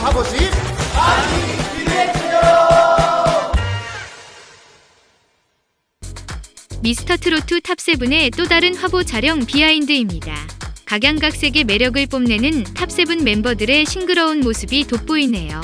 사고식 아니 기대해요 미스터트로트 탑세븐의 또 다른 화보 촬영 비하인드입니다. 각양각색의 매력을 뽐내는 탑세븐 멤버들의 싱그러운 모습이 돋보이네요.